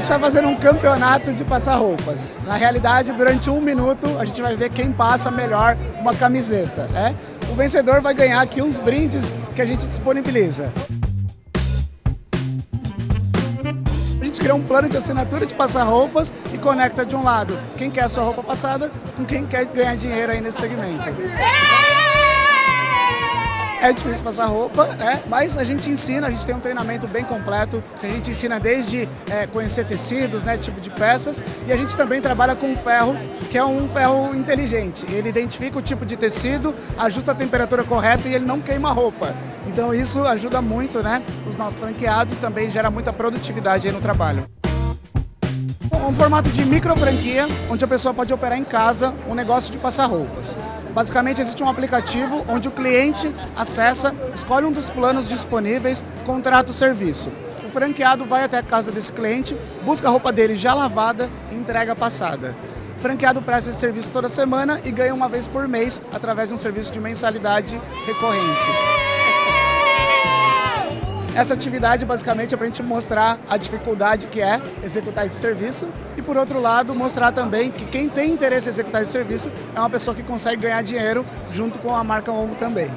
gente está fazendo um campeonato de passar roupas. Na realidade, durante um minuto, a gente vai ver quem passa melhor uma camiseta. Né? O vencedor vai ganhar aqui uns brindes que a gente disponibiliza. A gente criou um plano de assinatura de passar roupas e conecta de um lado quem quer a sua roupa passada com quem quer ganhar dinheiro aí nesse segmento. É difícil passar roupa, né? mas a gente ensina, a gente tem um treinamento bem completo, que a gente ensina desde é, conhecer tecidos, né, tipo de peças, e a gente também trabalha com ferro, que é um ferro inteligente. Ele identifica o tipo de tecido, ajusta a temperatura correta e ele não queima a roupa. Então isso ajuda muito né, os nossos franqueados e também gera muita produtividade no trabalho um formato de micro franquia, onde a pessoa pode operar em casa um negócio de passar roupas. Basicamente existe um aplicativo onde o cliente acessa, escolhe um dos planos disponíveis, contrata o serviço. O franqueado vai até a casa desse cliente, busca a roupa dele já lavada e entrega passada. O franqueado presta esse serviço toda semana e ganha uma vez por mês através de um serviço de mensalidade recorrente. Essa atividade basicamente é para a gente mostrar a dificuldade que é executar esse serviço e, por outro lado, mostrar também que quem tem interesse em executar esse serviço é uma pessoa que consegue ganhar dinheiro junto com a marca Omo também.